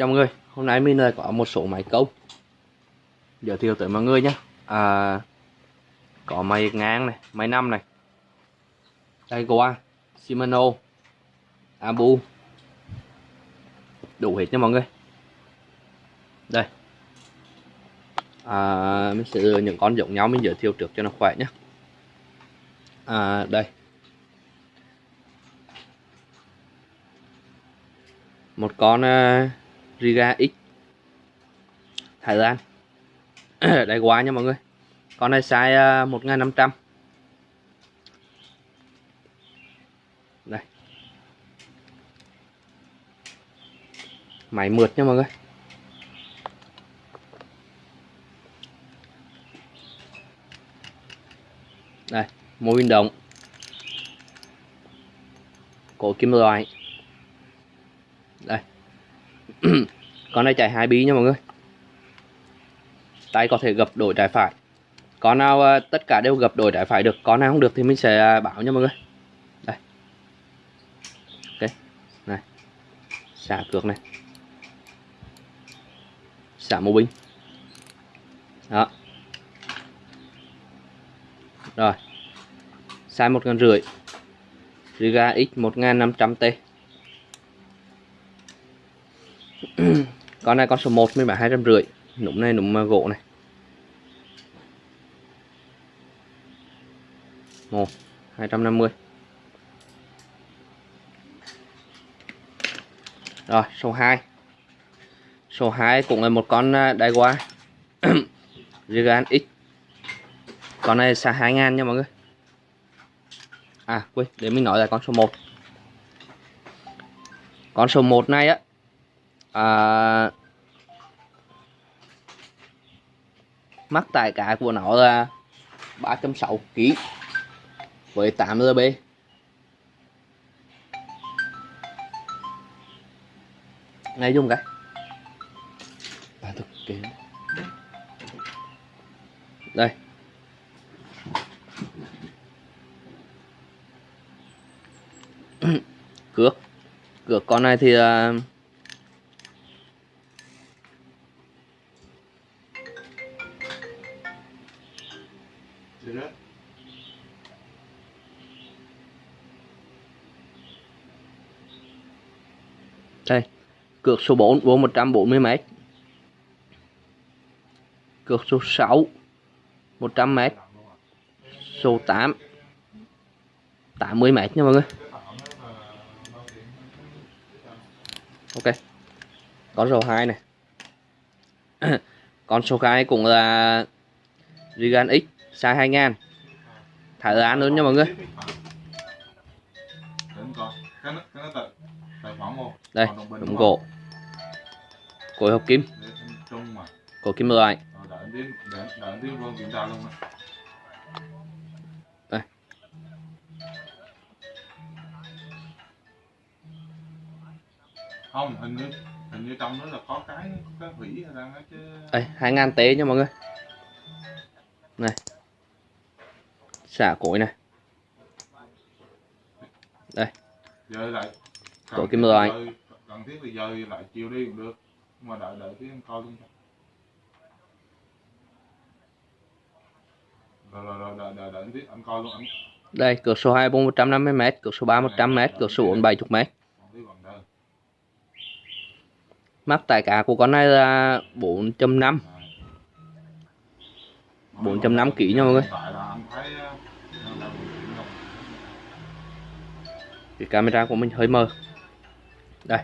Chào mọi người, hôm nay mình lại có một số máy câu Giới thiệu tới mọi người nhé. À, Có máy ngang này, máy năm này. Daiwa, Shimano, Abu. Đủ hết nha mọi người. Đây. À, Mình sẽ những con giống nhau mình giới thiệu trước cho nó khỏe nhé. À, Đây. Một con uh, Riga X. Thái Lan Đấy quá nha mọi người. Con này size à, 1500 đây. Máy mượt nha mọi người. Đây, mô hình động. Cổ kim loại đây con này chạy hai bí nha mọi người. Tay có thể gập đổi trái phải. Con nào ờ, tất cả đều gập đổi trái phải được. Con nào không được thì mình sẽ ờ, bảo nha mọi người. Đây. Ok này. Xả cược này. Xả mô binh. Đó. Rồi. Sai một ngàn rưỡi. Riga X 1500T con này con số 1 mình bán hai trăm rưỡi. Núm này núm gỗ này. Một, hai trăm năm mươi. Rồi, số 2 số 2 cũng là một con đai qua Gigan X. Con này xa 2 ngàn nha mọi người. À quên, để mình nói là con số 1 con số 1 này á à, mắc tài cả của nó là 360 kg với 8 lb ngay dùng cái. Ba thực kế. Đây. Cược. Cược con này thì uh, cược số 4 vô 140m cược số 6 100m số 8 80m nha mọi người. Ok. Con số 2 này. Con số 2 cũng là Regan X size 2000 thả án luôn nha mọi người. Đây đồng gỗ. Cối hợp kim. Cổ kim loại. Đây. Không hình như hình như trong đó là có cái cái hủy ra chứ đây hai ngàn tế nha mọi người. Này. Xả cối này. Đây. Giờ lại cổ kim loại cần thiết thì giờ lại chiều đi cũng được. Mà đợi đợi tí em coi luôn rồi rồi rồi đợi đợi đợi tí anh coi luôn anh. Đây cửa số 2 bông 150m cửa số 3 100m cửa số 4 70m mắc tại cả của con này là 4.5 4.5 kg nha mọi người. Cái camera của mình hơi mờ đây.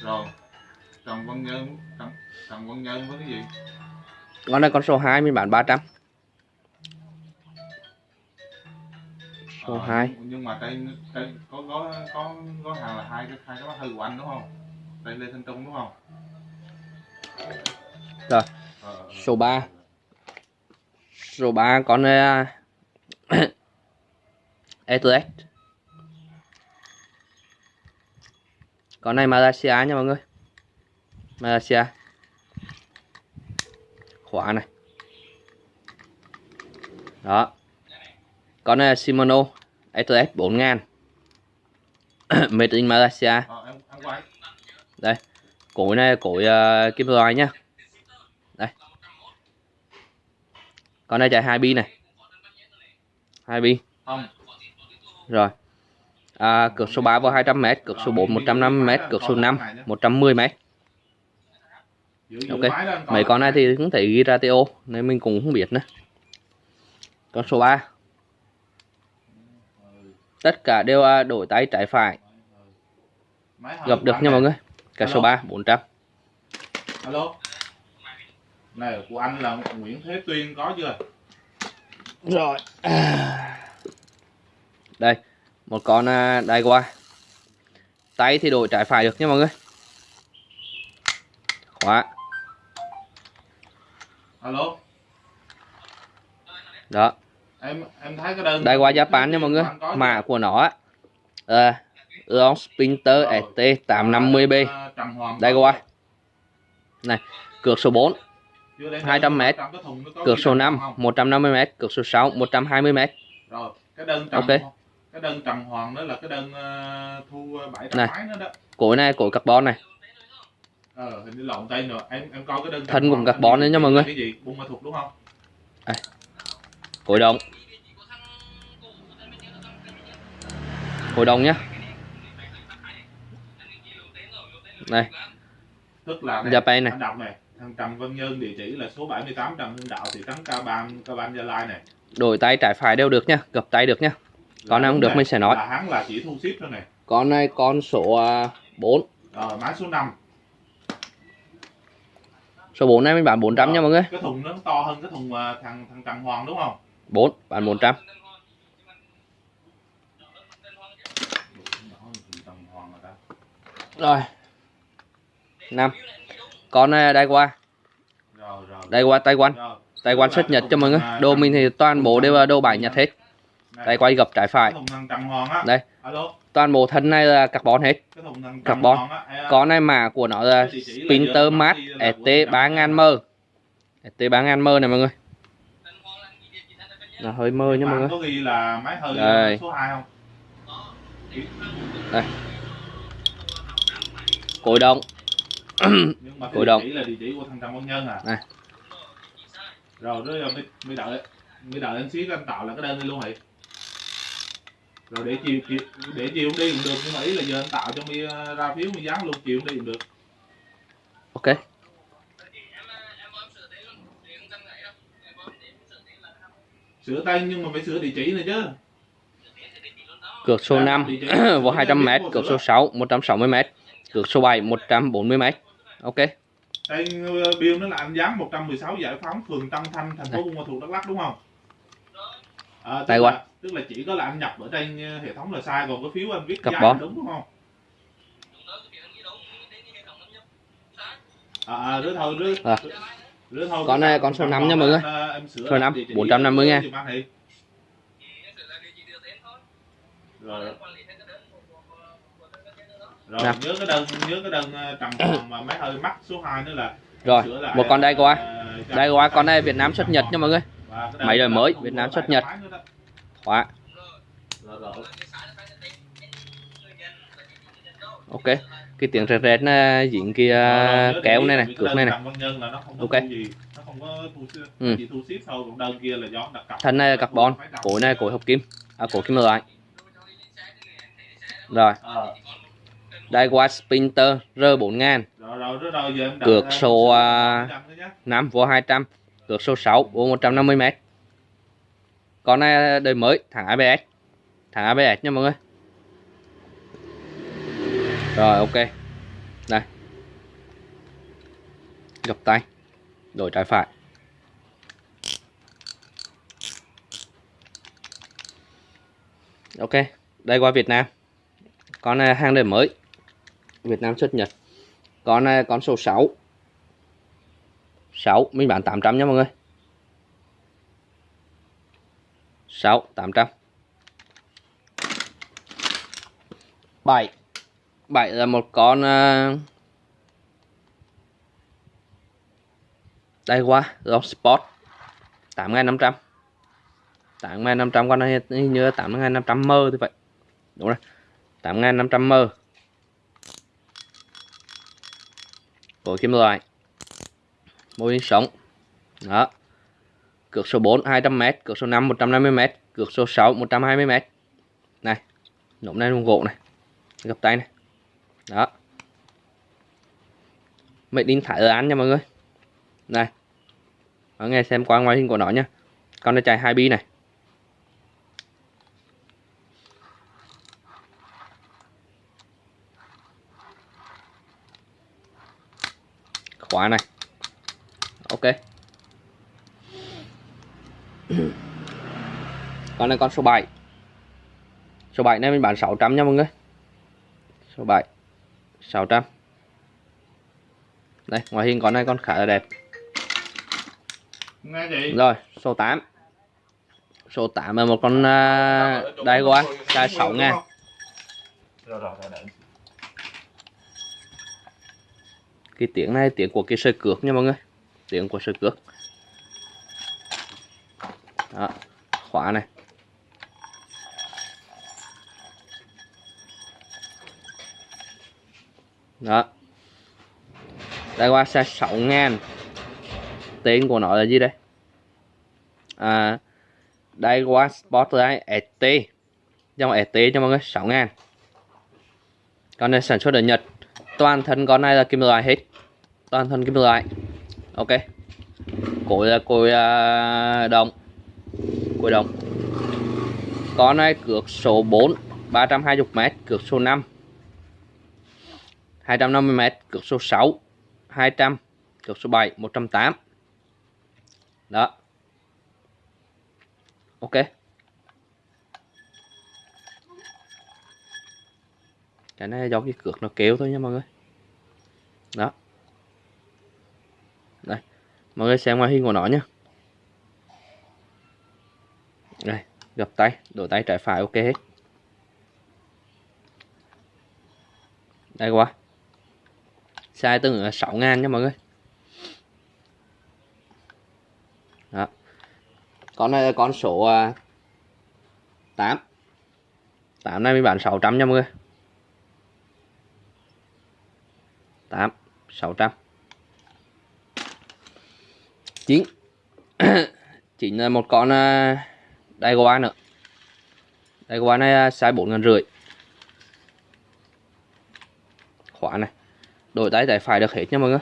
Rồi. Trần văn nhân trần, trần văn nhân với cái gì? Con này con số 2 mình bán 300 số à, 2 nhưng mà đây, đây có có có có hàng là hai cái hai cái thư của anh đúng không? Đây lê thanh trung đúng không? Rồi. Ờ, số 3 số 3 con uh, ETS con này Malaysia nha mọi người. Malaysia. Khóa này. Đó. Con này Shimano ETS 4000 made in Malaysia. Ờ, đây cối này cối uh, kim loại nhá đây. Con này chạy hai bi này. Hai bi. Rồi à, cược số 3 vào 200m cược số 4 150m cược số 5 110m giữ, giữ Ok. mấy con này thì cũng thể ghi ra TO nên mình cũng không biết nữa. Con số 3 Ừ, tất cả đều à, đổi tay trái phải. Gặp được nha mọi người. Cả số Alo. 3 400 alo. Này của anh là Nguyễn Thế Tuyên có chưa? Rồi. Đây một con à, đai qua tay thì đổi trái phải được nha mọi người. Khóa. Alo. Đó. Em em thấy cái đơn đai qua Japan nha mọi người. mã của nó á. À, Eon Sprinter Rồi. ST 850B Ờ, Trầm Hoàng đai có qua này cược số 4 chưa đến 200 mét. trong cái thùng nó có cược ghi số Trầm 5 Hoàng 150m cược số 6 120m rồi cái đơn Ok. Cái đơn trầm hoàng đó là cái đơn ờ, thu bảy trăm Này. mấy nữa đó. Cối này cối carbon này. Ờ hình như lộn tay nữa. Em em coi cái đơn Thân cùng carbon nữa nha mọi người. cái gì? Bung ma thuật đúng không? Cối đồng. Cối đồng nhá. Này. Tức là này, Japan này. anh đọc này. Thằng Trầm Văn Nhân địa chỉ là số 78 Trần Hưng Đạo thị trấn Ca Ban Ca Ban Gia Lai này. Đổi tay trái phải đều được nhá gập tay được nhá Con Là không được này, mình sẽ nói. là hắn là chỉ thu ship thôi này. Con này con số à, 4 rồi máy số 5 số 4 này mình bán 400 nha mọi người. cái thùng nó to hơn cái thùng ờ, thằng thằng Trần Hoàng đúng không? 4 bán 400 Trần Hoàng rồi. Ta rồi 5 con này đây qua đây qua Taiwan. Rồi. Taiwan xuất Nhật cho mọi người. đồ mình thì toàn bộ đều là đồ bài Nhật hết. Này, đây quay gập trái phải. Đây. Toàn bộ thân này là carbon hết. Carbon. Con này mã của nó là Sprinter Max ST 3000M ST 3000M này mọi người. Là hơi mơ nha mọi người. có Đây. số 2 không? Cối cái địa động. là địa chỉ của thằng Trần Văn Nhân à. Này. rồi rồi mới, đợi mới đợi anh xí anh tạo là cái đơn đi luôn hả rồi để chiều, chiều để chiều đi cũng được nhưng mà ý là giờ anh tạo cho mi ờ, ra phiếu mi dán luôn chiều đi cũng được. Ok. Sửa tay nhưng mà phải sửa địa chỉ này chứ. Cược số Dạ, 5 địa chỉ- vào địa chỉ 200m của cược số 6 160m cược số 7 140m ok. Đây ờ, bill nó là anh dán 116 giải phóng phường Tân Thanh thành phố Đây. Buôn Ma Thuột Đắk Lắk đúng không? À, là, qua. Tức là chỉ có là anh nhập ở trên ờ, hệ thống là sai còn cái phiếu anh viết là đúng đúng không à, à đứa thôi đứa, À. đứa thôi Con này con số năm nha mọi người. Sửa Số năm, địa chỉ 450 ngàn. giùm anh thì. rồi rồi Nào. nhớ cái đơn nhớ cái đơn trầm hoàng mà mấy hơi mắc số 2 nữa là rồi một con đây qua đây qua con này Việt Nam xuất Nhật nha mọi người Máy đời mới, Việt Nam xuất Nhật. Khóa ok cái tiếng rẹt rẹt nó dính cái nhớ kéo này này cược này này. Ok. Ừ. thân này là carbon cối này cối hợp kim. À cối kim loại. Rồi. Đây qua Sprinter R4000 rồi rồi rồi rồi giờ em đặt Cược số, 400 nữa nhé. 5 vô 200 cược số 6 vô 150m con này đời mới, thằng ABS thằng ABS nha mọi người. Rồi, ok. Đây. Gập tay. Đổi trái phải. Ok, đây qua Việt Nam. Con này hàng đời mới. Việt Nam xuất Nhật. Con này con số 6 6 mình bán 800 nha mọi người. 6 800 7 7 là một con à, đây qua Long Sport 8500 8500 con này hình như 8500 mơ thì vậy đúng rồi. 8500 mơ. Của kim loại. Mô hình sống. Đó cược số 4 200m cược số 5 150m cược số 6 120m này, nộm này đồng gỗ này. Gập tay này. Đó. Made in ở án nha mọi người. Này. Mọi người xem qua ngoại hình của nó nhá. Con nó chạy 2 bi này. Khóa này. Ok. con này con số 7 số 7 này mình bán 600 nha mọi người. Số 7 600 đây ngoại hình con này con khá là đẹp. Rồi số 8 số 8 là một con uh, đai qua size 6 ngàn cái tiếng này tiếng của cái sợi cước nha mọi người. Tiếng của sợi cước đó khóa này. Đó. Đây qua xe 6 ngàn. Tên của nó là gì đây? À, đây qua Spotlight ST dòng ST cho mọi người 6 ngàn. Con này sản xuất ở Nhật. Toàn thân con này là kim loại hết. Toàn thân kim loại. Ok. Cối là cối uh, đồng cối đồng. Con này cược số 4 320m cược số 5 250m cược số 6 200 cược số 7 180 đó. Ok. Cái này do cái cược nó kéo thôi nha mọi người. Đó. Đây. Mọi người xem ngoài hình của nó nhé đây gập tay, đổ tay trái phải, ok hết. Đây quá. Size tương ứng 6 ngàn nha mọi người. Đó. Con này là con số à, 8 8 này mình bán 600 nha mọi người. 8 600 9 9 là một con à, đây của qua nữa. Đây của qua này size bốn ngàn rưỡi. Khóa này. Đổi tay tay phải được hết nha mọi người.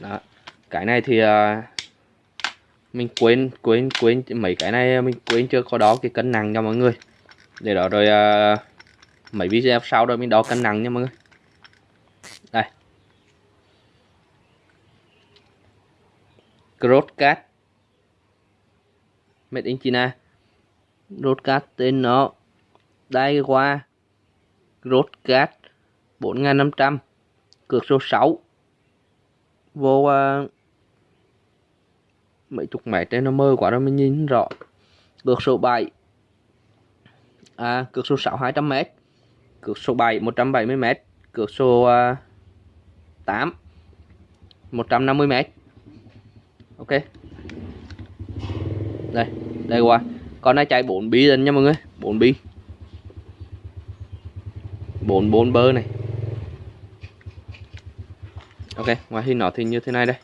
Đó. Cái này thì uh, mình quên quên quên mấy cái này mình quên chưa? Có đó cái cân nặng cho mọi người. Để đó rồi uh, mấy video sau rồi mình đo cân nặng nha mọi người đây Crosscat Made in China. Crosscat tên nó. Daiwa Crosscat 4500 cược số 6 vô uh, mấy chục mét trên nó mơ quá rồi mình nhìn rõ. Cược số 7 à, cược số 6 200m cược số 7 170m cược số uh, 8 150m ok. Đây đây qua. Con này chạy 4 bi lên nha mọi người. 4 bi. 4 4 bơ này. Ok ngoài hình nó thì như thế này đây.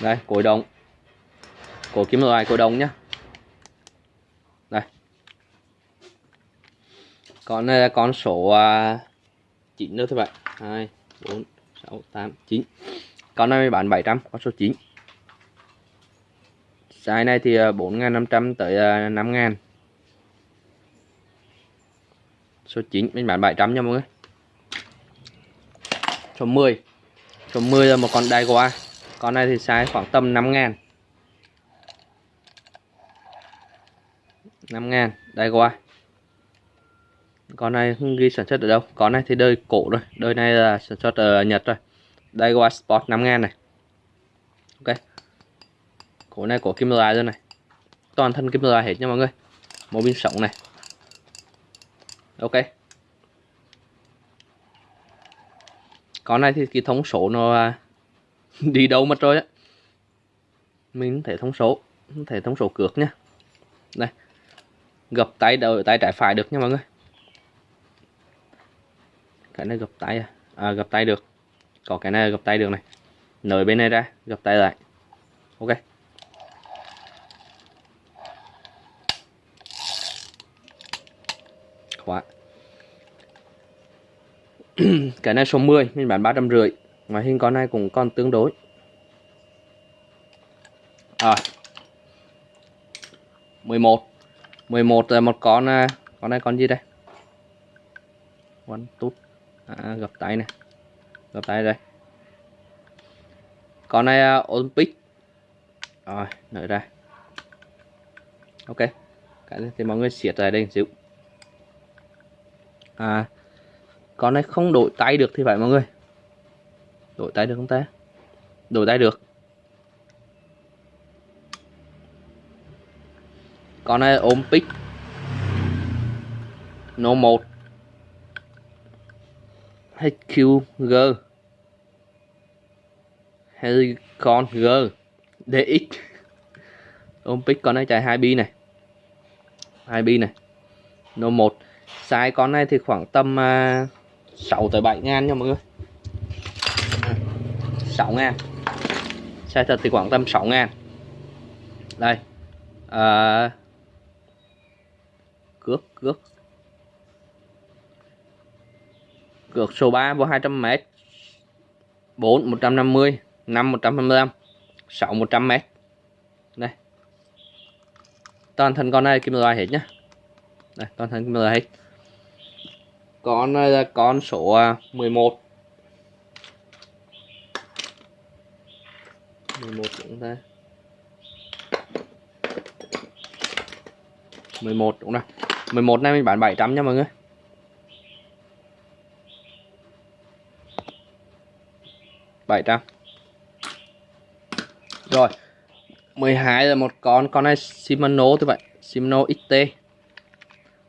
Đây cối đồng. Cổ kiếm loại cối đồng nhá. Đây. Con này là con số uh, 9 nữa thôi bạn. 2 4 6 8 9 con này bán 700 con số 9 size này thì ờ, 4.500 tới ờ, 5.000 số 9 mình bán 700 nha mọi người. Số 10 số 10 là một con đai qua con này thì size khoảng tầm 5 ngàn 5 ngàn đai qua con này không ghi sản xuất ở đâu. Con này thì đời cổ rồi đời này là sản xuất ở Nhật rồi đây qua Sport 5 ngàn này. Ok. Cổ này cổ kim loại rồi này. Toàn thân kim loại hết nha mọi người. Một pin sống này. Ok. Con này thì cái thông số nó à, đi đâu mất rồi á? Mình thể thông số. Thể thông số cược nhá đây. Gập tay đầu, tay trái phải được nha mọi người cái này gập tay à? à, gập tay được. Có cái này gập tay được này. Nới bên này ra gập tay lại. Ok. Khóa. Cái này số 10 mình bán ba trăm rưỡi. Ngoài hình con này cũng còn tương đối. À. 11 11 là một con à, con này con gì đây? One tút à, gập tay này gập tay đây. Con này uh, Olympic? Rồi nở ra. Ok. Cái này thì mọi người siết lại đây xíu. À con này không đổi tay được thì phải mọi người. Đổi tay được không ta? Đổi tay được. Con này ôm pick no 1 HQG Helicon G. DX ôm pick con này chạy 2 bi này. 2 bi này. No 1 size con này thì khoảng tầm à, uh, 6 tới 7 ngàn nha mọi người. 6 ngàn. Size thật thì khoảng tầm 6 ngàn. Đây. À, cước cước cược số 3 vô 200m 4 150 5 125 6 100m đây. Toàn thân con này kim loại hết nhá. Đây, toàn thân kim loại hết. Con này là con số à, 11 11 chúng ta. 11 đúng rồi 11 này mình bán 700 nha mọi người. Bảy trăm. Rồi 12 là một con con này Shimano thì vậy Shimano XT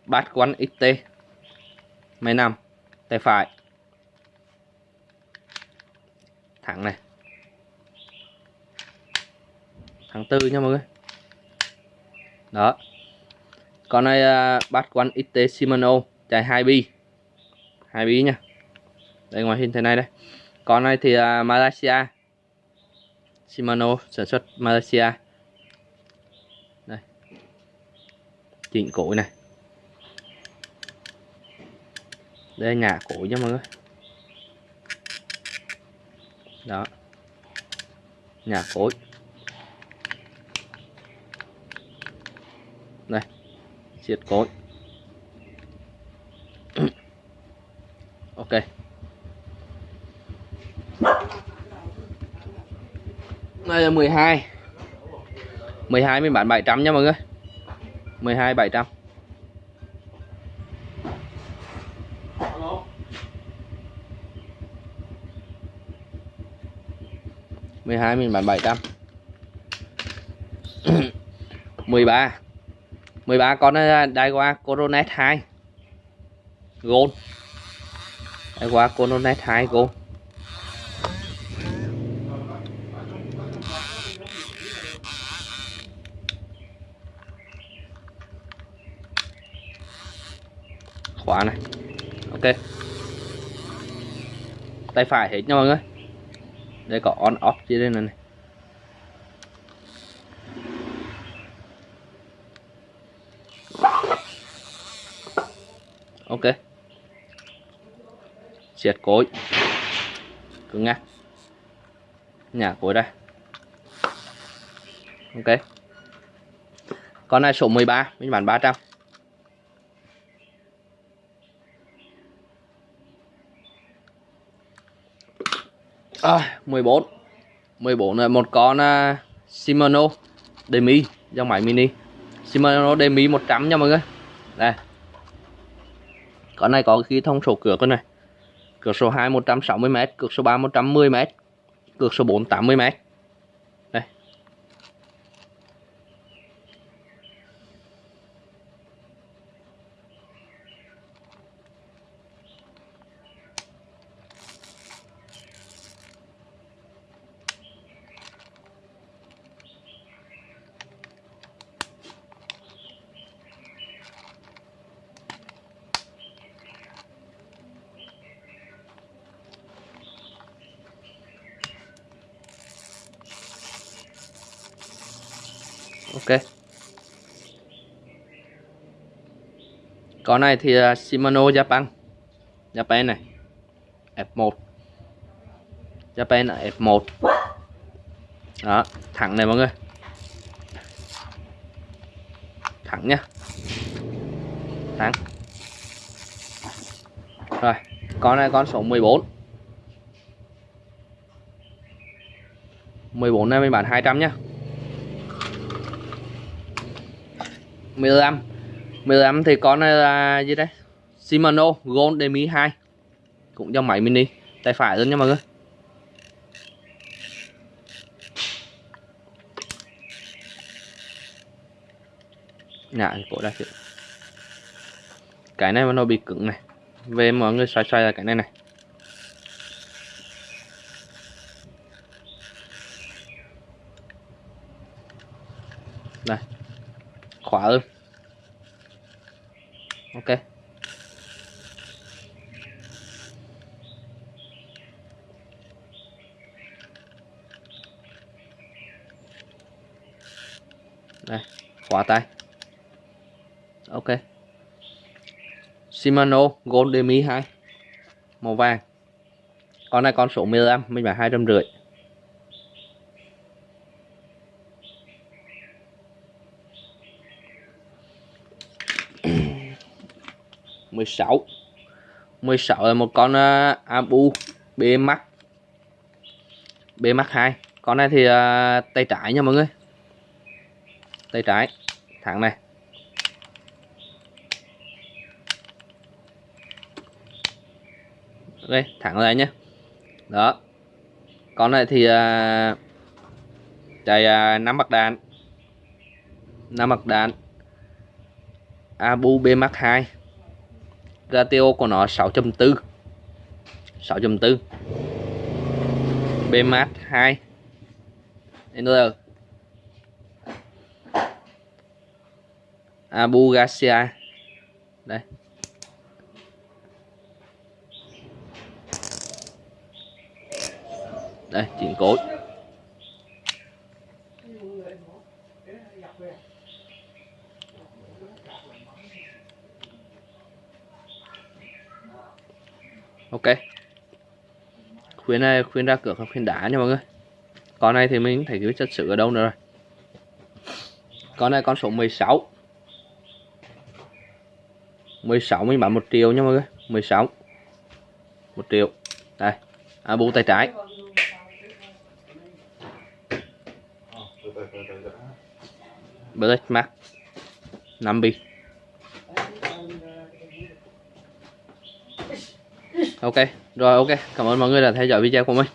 bát quán XT máy nằm tay phải. Thẳng này. Tháng tư nha mọi người. Đó. Con này uh, bát quán XT Shimano chạy 2 bi. 2 bi nha. Đây ngoài hình thế này đây con này thì uh, Malaysia. Shimano sản xuất Malaysia. Đây. Chỉnh cối này. Đây ngả cối nha mọi người. Đó. Nhà cối đây. Siết cối ok đây là 12 12 mình bán 700 nha mọi người. 12 700 12 mình bán 700 13 13 con này Daiwa Coronet 2 Gold. Daiwa Coronet 2 Gold. Khóa này. Ok. Tay phải hết nha mọi người. Đây có on off dưới đây này, này. ok. Siết cối. Cứng ngắc. Nhả cối đây ok. Con này số 13 mình bán 300 à, 14 14 là một con uh, Shimano Demi dòng máy mini. Shimano Demi 100 nha mọi người. Đây. Con này có khí thông số cửa con này. Cửa số 2 160m cửa số 3 110m cửa số 4 80m ok. Con này thì là Shimano Japan. Japan này. F1 Japan là F1 đó, thẳng này mọi người. Thẳng nhá. Thẳng. Rồi, con này con số 14 14 này mình bán 200 nhá. 15 15 thì con này là gì đấy? Shimano Gold Demi 2 cũng dòng máy mini tay phải luôn nha mọi người. Dạ, cổ ra chị cái này mà nó bị cứng này. Về mọi người xoay xoay là cái này này. Đây khóa hơn ok. Đây khóa tay. Ok. Shimano Gold Demi 2 màu vàng. Con này con số 15 mình bán hai trăm rưỡi. Mười sáu. mười sáu là một con uh, Abu BMX BMX2 con này thì uh, tay trái nha mọi người. Tay trái. Thẳng này. Ok thẳng lại nhé đó. Con này thì uh, chạy uh, năm mặt đạn. Năm mặt đạn. Abu BMX2 ratio của nó 6.4 6.4 B 2 NR Abu Garcia đây. Đây chỉnh cối ok. Khuyến này khuyến ra cửa không khuyến đá nha mọi người. Con này thì mình thấy cái chất sự ở đâu nữa rồi. Con này con số 16 16 mình bán 1 triệu nha mọi người. 16 1 triệu. Đây. À, bu tay trái. Black Max 5 bi. Ok rồi ok cảm ơn mọi người đã theo dõi video của mình.